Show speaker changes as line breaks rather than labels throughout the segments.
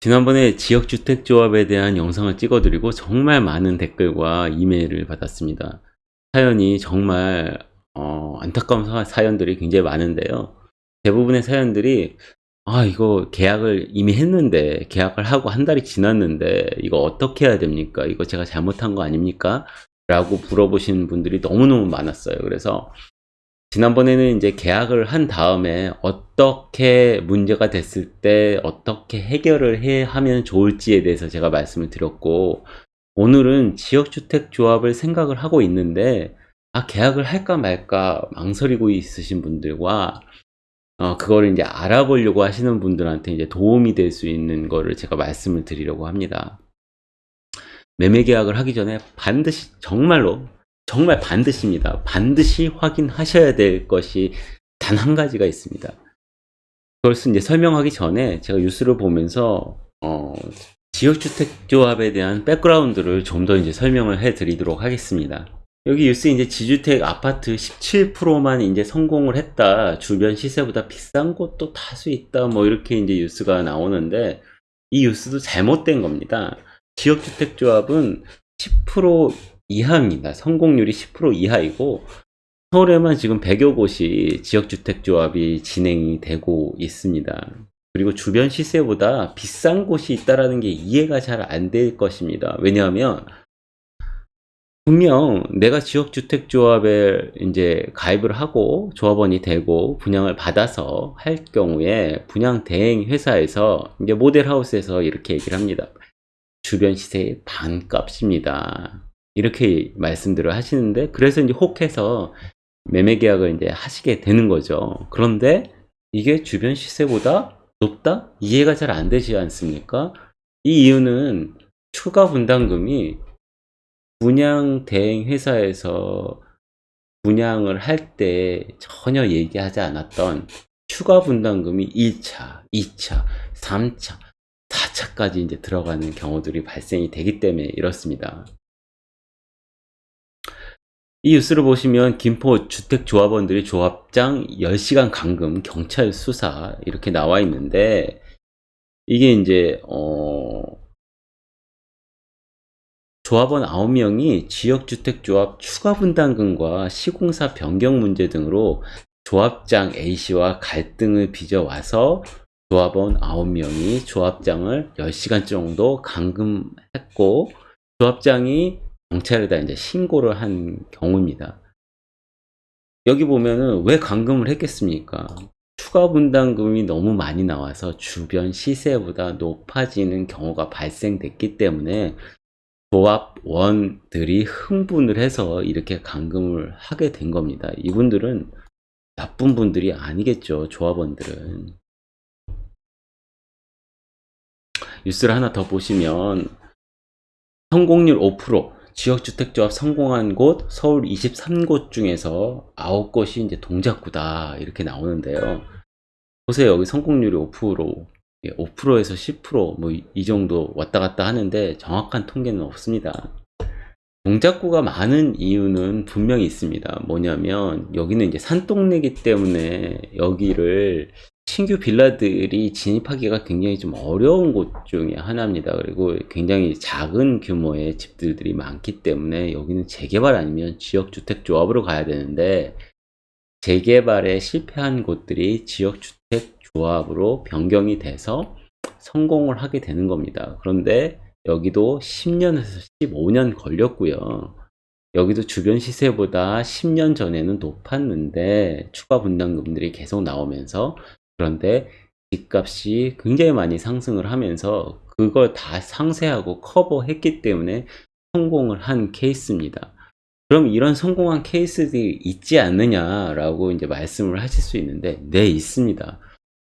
지난번에 지역주택조합에 대한 영상을 찍어드리고 정말 많은 댓글과 이메일을 받았습니다. 사연이 정말 어, 안타까운 사- 사연들이 굉장히 많은데요. 대부분의 사연들이 아 이거 계약을 이미 했는데 계약을 하고 한 달이 지났는데 이거 어떻게 해야 됩니까? 이거 제가 잘못한 거 아닙니까? 라고 물어보시는 분들이 너무너무 많았어요. 그래서 지난번에는 이제 계약을 한 다음에 어떻게 문제가 됐을 때 어떻게 해결을 해 하면 좋을지에 대해서 제가 말씀을 드렸고 오늘은 지역주택조합을 생각을 하고 있는데 아 계약을 할까 말까 망설이고 있으신 분들과 어 그거를 이제 알아보려고 하시는 분들한테 이제 도움이 될 수 있는 거를 제가 말씀을 드리려고 합니다. 매매 계약을 하기 전에 반드시 정말로 정말 반드시입니다. 반드시 확인하셔야 될 것이 단 한 가지가 있습니다. 그것을 이제 설명하기 전에 제가 뉴스를 보면서 어, 지역주택조합에 대한 백그라운드를 좀 더 이제 설명을 해드리도록 하겠습니다. 여기 뉴스 이제 지주택 아파트 17%만 이제 성공을 했다. 주변 시세보다 비싼 곳도 다수 있다. 뭐 이렇게 이제 뉴스가 나오는데 이 뉴스도 잘못된 겁니다. 지역주택조합은 10% 이하입니다. 성공률이 10% 이하이고 서울에만 지금 100여 곳이 지역주택조합이 진행이 되고 있습니다. 그리고 주변 시세보다 비싼 곳이 있다라는 게 이해가 잘 안 될 것입니다. 왜냐하면 분명 내가 지역주택조합에 이제 가입을 하고 조합원이 되고 분양을 받아서 할 경우에 분양 대행 회사에서 이제 모델하우스에서 이렇게 얘기를 합니다. 주변 시세의 반값입니다. 이렇게 말씀들을 하시는데 그래서 이제 혹해서 매매 계약을 이제 하시게 되는 거죠. 그런데 이게 주변 시세보다 높다? 이해가 잘 안 되지 않습니까? 이 이유는 추가 분담금이 분양 대행 회사에서 분양을 할 때 전혀 얘기하지 않았던 추가 분담금이 1차, 2차, 3차, 4차까지 이제 들어가는 경우들이 발생이 되기 때문에 이렇습니다. 이 뉴스를 보시면 김포 주택조합원들이 조합장 10시간 감금 경찰 수사 이렇게 나와 있는데 이게 이제 어 조합원 9명이 지역주택조합 추가 분담금과 시공사 변경 문제 등으로 조합장 A씨와 갈등을 빚어와서 조합원 9명이 조합장을 10시간 정도 감금했고 조합장이 경찰에다 이제 신고를 한 경우입니다. 여기 보면은 왜 감금을 했겠습니까? 추가 분담금이 너무 많이 나와서 주변 시세보다 높아지는 경우가 발생됐기 때문에 조합원들이 흥분을 해서 이렇게 감금을 하게 된 겁니다. 이분들은 나쁜 분들이 아니겠죠. 조합원들은. 뉴스를 하나 더 보시면 성공률 5% 지역주택조합 성공한 곳 서울 23곳 중에서 9곳이 이제 동작구다 이렇게 나오는데요. 보세요 여기 성공률이 5% 5%에서 10%뭐 이 정도 왔다 갔다 하는데 정확한 통계는 없습니다. 동작구가 많은 이유는 분명히 있습니다. 뭐냐면 여기는 이제 산동네기 때문에 여기를 신규 빌라들이 진입하기가 굉장히 좀 어려운 곳 중에 하나입니다. 그리고 굉장히 작은 규모의 집들이 많기 때문에 여기는 재개발 아니면 지역주택조합으로 가야 되는데 재개발에 실패한 곳들이 지역주택조합으로 변경이 돼서 성공을 하게 되는 겁니다. 그런데 여기도 10년에서 15년 걸렸고요. 여기도 주변 시세보다 10년 전에는 높았는데 추가 분담금들이 계속 나오면서 그런데 집값이 굉장히 많이 상승을 하면서 그걸 다 상쇄하고 커버했기 때문에 성공을 한 케이스입니다. 그럼 이런 성공한 케이스들이 있지 않느냐라고 이제 말씀을 하실 수 있는데 네 있습니다.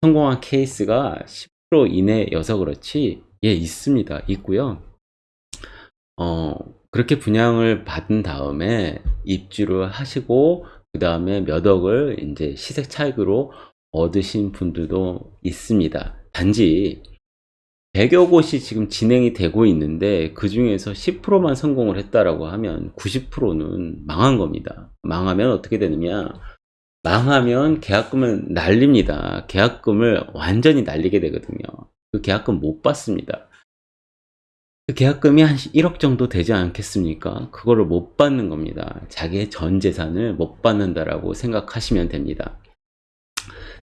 성공한 케이스가 10% 이내여서 그렇지 예 있습니다. 있고요. 어 그렇게 분양을 받은 다음에 입주를 하시고 그 다음에 몇 억을 이제 시세 차익으로 얻으신 분들도 있습니다. 단지 100여 곳이 지금 진행이 되고 있는데 그 중에서 10%만 성공을 했다라고 하면 90%는 망한 겁니다. 망하면 어떻게 되느냐? 망하면 계약금을 날립니다. 계약금을 완전히 날리게 되거든요. 그 계약금 못 받습니다. 그 계약금이 한 1억 정도 되지 않겠습니까? 그거를 못 받는 겁니다. 자기의 전 재산을 못 받는다라고 생각하시면 됩니다.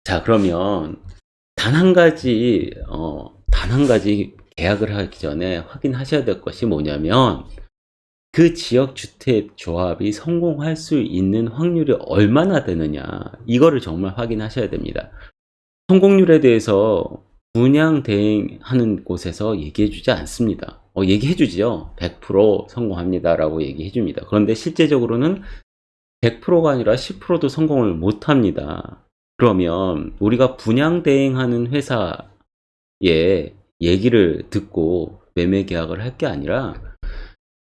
자, 그러면 단 한 가지, 어, 단 한 가지 계약을 하기 전에 확인하셔야 될 것이 뭐냐면 그 지역 주택 조합이 성공할 수 있는 확률이 얼마나 되느냐 이거를 정말 확인하셔야 됩니다. 성공률에 대해서 분양 대행하는 곳에서 얘기해 주지 않습니다. 어, 얘기해 주지요. 100% 성공합니다. 라고 얘기해 줍니다. 그런데 실제적으로는 100%가 아니라 10%도 성공을 못 합니다. 그러면 우리가 분양 대행하는 회사의 얘기를 듣고 매매 계약을 할 게 아니라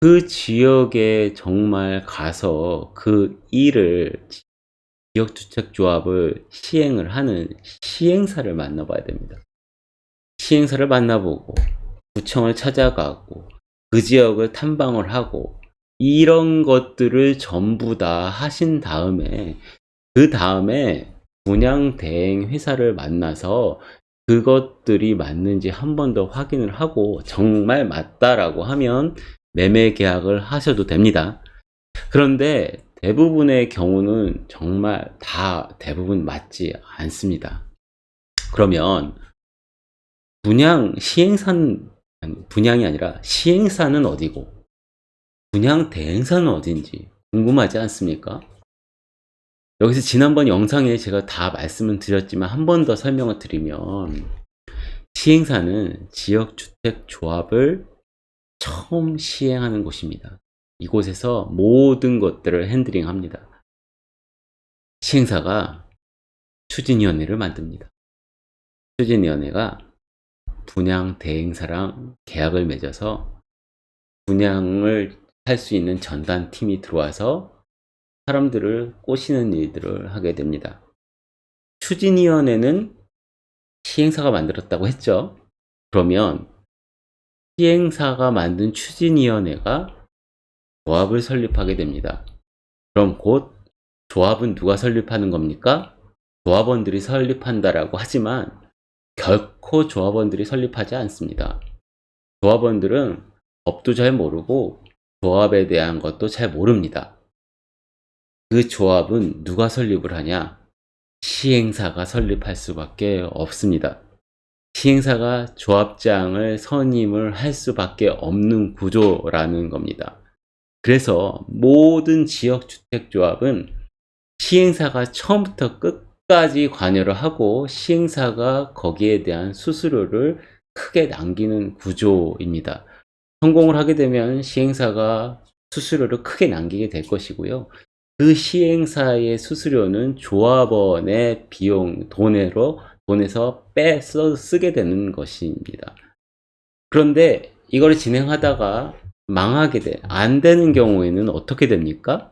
그 지역에 정말 가서 그 일을 지역주택조합을 시행을 하는 시행사를 만나봐야 됩니다. 시행사를 만나보고 구청을 찾아가고 그 지역을 탐방을 하고 이런 것들을 전부 다 하신 다음에 그 다음에 분양 대행 회사를 만나서 그것들이 맞는지 한 번 더 확인을 하고 정말 맞다라고 하면 매매 계약을 하셔도 됩니다. 그런데 대부분의 경우는 정말 다 대부분 맞지 않습니다. 그러면 분양 시행사는 분양이 아니라 시행사는 어디고 분양 대행사는 어딘지 궁금하지 않습니까? 여기서 지난번 영상에 제가 다 말씀을 드렸지만 한 번 더 설명을 드리면 시행사는 지역주택조합을 처음 시행하는 곳입니다. 이곳에서 모든 것들을 핸들링 합니다. 시행사가 추진위원회를 만듭니다. 추진위원회가 분양 대행사랑 계약을 맺어서 분양을 할 수 있는 전담 팀이 들어와서 사람들을 꼬시는 일들을 하게 됩니다. 추진위원회는 시행사가 만들었다고 했죠. 그러면 시행사가 만든 추진위원회가 조합을 설립하게 됩니다. 그럼 곧 조합은 누가 설립하는 겁니까? 조합원들이 설립한다라고 하지만 결코 조합원들이 설립하지 않습니다. 조합원들은 법도 잘 모르고 조합에 대한 것도 잘 모릅니다. 그 조합은 누가 설립을 하냐? 시행사가 설립할 수밖에 없습니다. 시행사가 조합장을 선임을 할 수밖에 없는 구조라는 겁니다. 그래서 모든 지역주택조합은 시행사가 처음부터 끝까지 관여를 하고 시행사가 거기에 대한 수수료를 크게 남기는 구조입니다. 성공을 하게 되면 시행사가 수수료를 크게 남기게 될 것이고요. 그 시행사의 수수료는 조합원의 비용, 돈으로, 돈에서 빼 쓰게 되는 것입니다. 그런데 이걸 진행하다가 망하게 돼, 안 되는 경우에는 어떻게 됩니까?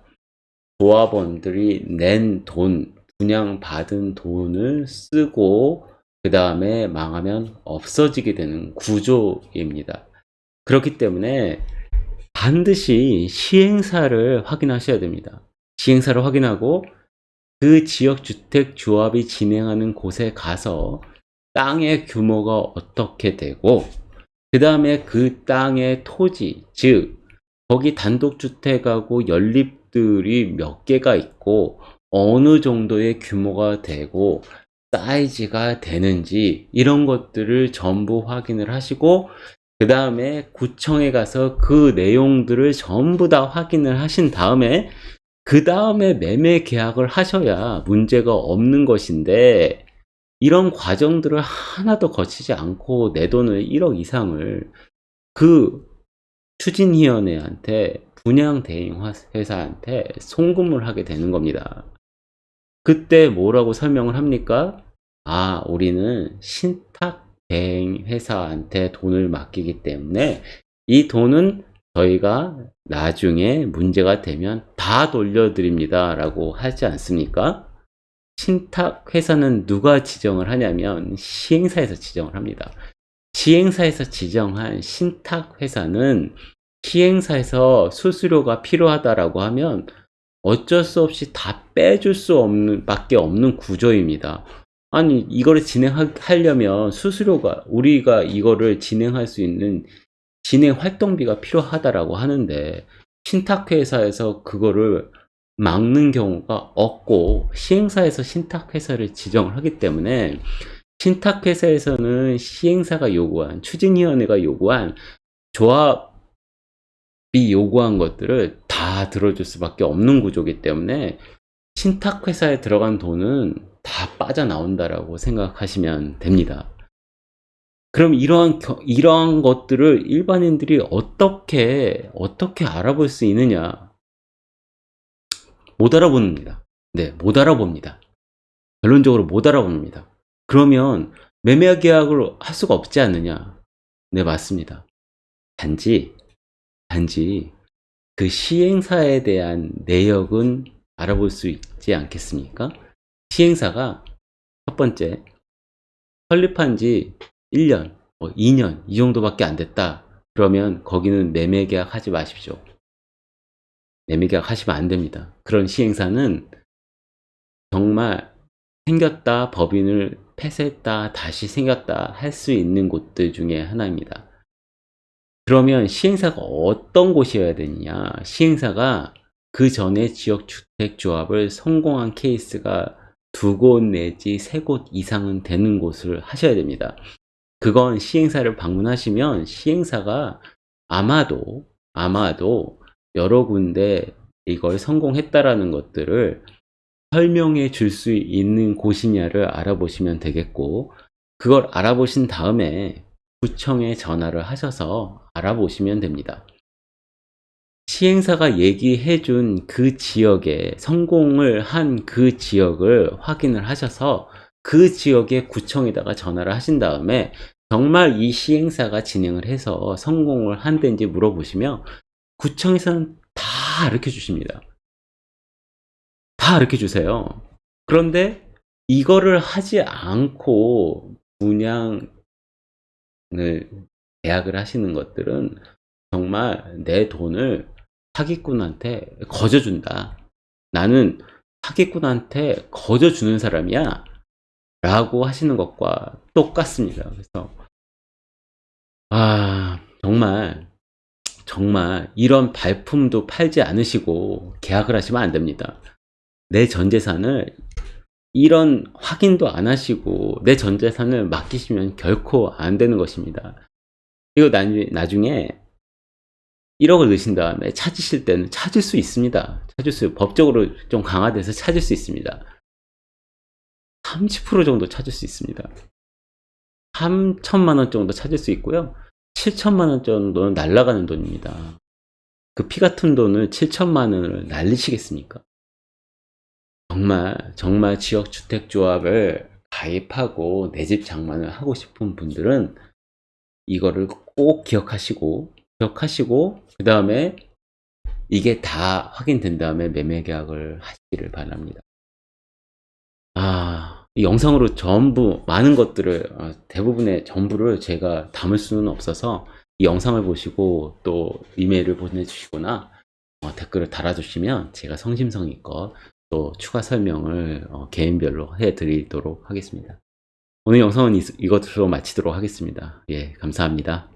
조합원들이 낸 돈, 분양받은 돈을 쓰고, 그 다음에 망하면 없어지게 되는 구조입니다. 그렇기 때문에 반드시 시행사를 확인하셔야 됩니다. 시행사를 확인하고 그 지역 주택 조합이 진행하는 곳에 가서 땅의 규모가 어떻게 되고 그 다음에 그 땅의 토지 즉 거기 단독주택하고 연립들이 몇 개가 있고 어느 정도의 규모가 되고 사이즈가 되는지 이런 것들을 전부 확인을 하시고 그 다음에 구청에 가서 그 내용들을 전부 다 확인을 하신 다음에 그 다음에 매매 계약을 하셔야 문제가 없는 것인데 이런 과정들을 하나도 거치지 않고 내 돈을 1억 이상을 그 추진위원회한테 분양 대행 회사한테 송금을 하게 되는 겁니다. 그때 뭐라고 설명을 합니까? 아, 우리는 신탁 대행 회사한테 돈을 맡기기 때문에 이 돈은 저희가 나중에 문제가 되면 다 돌려드립니다. 라고 하지 않습니까? 신탁 회사는 누가 지정을 하냐면 시행사에서 지정을 합니다. 시행사에서 지정한 신탁 회사는 시행사에서 수수료가 필요하다라고 하면 어쩔 수 없이 다 빼줄 수 없는 밖에 없는 구조입니다. 아니 이거를 진행하려면 수수료가 우리가 이거를 진행할 수 있는 진행 활동비가 필요하다라고 하는데 신탁회사에서 그거를 막는 경우가 없고 시행사에서 신탁회사를 지정을 하기 때문에 신탁회사에서는 시행사가 요구한 추진위원회가 요구한 조합이 요구한 것들을 다 들어줄 수밖에 없는 구조이기 때문에 신탁회사에 들어간 돈은 다 빠져나온다라고 생각하시면 됩니다. 그럼 이러한 겨- 이러한 것들을 일반인들이 어떻게 어떻게 알아볼 수 있느냐? 못 알아봅니다. 네, 못 알아봅니다. 결론적으로 못 알아봅니다. 그러면 매매 계약을 할 수가 없지 않느냐? 네, 맞습니다. 단지 단지 그 시행사에 대한 내역은 알아볼 수 있지 않겠습니까? 시행사가 첫 번째 설립한 지 1년, 뭐 2년 이 정도밖에 안 됐다. 그러면 거기는 매매 계약 하지 마십시오. 매매 계약 하시면 안 됩니다. 그런 시행사는 정말 생겼다 법인을 폐쇄했다 다시 생겼다 할 수 있는 곳들 중에 하나입니다. 그러면 시행사가 어떤 곳이어야 되느냐? 시행사가 그 전에 지역주택조합을 성공한 케이스가 두 곳 내지 세 곳 이상은 되는 곳을 하셔야 됩니다. 그건 시행사를 방문하시면 시행사가 아마도 아마도 여러 군데 이걸 성공했다라는 것들을 설명해 줄 수 있는 곳이냐를 알아보시면 되겠고 그걸 알아보신 다음에 구청에 전화를 하셔서 알아보시면 됩니다. 시행사가 얘기해 준 그 지역에 성공을 한 그 지역을 확인을 하셔서 그 지역의 구청에다가 전화를 하신 다음에 정말 이 시행사가 진행을 해서 성공을 한 데인지 물어보시면 구청에서는 다 가르쳐 주십니다. 다 가르쳐 주세요. 그런데 이거를 하지 않고 분양을 계약을 하시는 것들은 정말 내 돈을 사기꾼한테 거저준다. 나는 사기꾼한테 거저주는 사람이야. 라고 하시는 것과 똑같습니다. 그래서, 아, 정말, 정말 이런 발품도 팔지 않으시고 계약을 하시면 안 됩니다. 내 전 재산을 이런 확인도 안 하시고 내 전 재산을 맡기시면 결코 안 되는 것입니다. 이거 나중에, 나중에 1억을 넣으신 다음에 찾으실 때는 찾을 수 있습니다. 찾을 수, 법적으로 좀 강화돼서 찾을 수 있습니다. 30% 정도 찾을 수 있습니다. 3천만 원 정도 찾을 수 있고요. 7천만 원 정도는 날라가는 돈입니다. 그 피 같은 돈을 7천만 원을 날리시겠습니까? 정말 정말 지역주택조합을 가입하고 내 집 장만을 하고 싶은 분들은 이거를 꼭 기억하시고 기억하시고 그 다음에 이게 다 확인된 다음에 매매 계약을 하시기를 바랍니다. 아, 이 영상으로 전부 많은 것들을 어, 대부분의 전부를 제가 담을 수는 없어서 이 영상을 보시고 또 이메일을 보내주시거나 어, 댓글을 달아주시면 제가 성심성의껏 또 추가 설명을 어, 개인별로 해드리도록 하겠습니다. 오늘 영상은 이, 이것으로 마치도록 하겠습니다. 예, 감사합니다.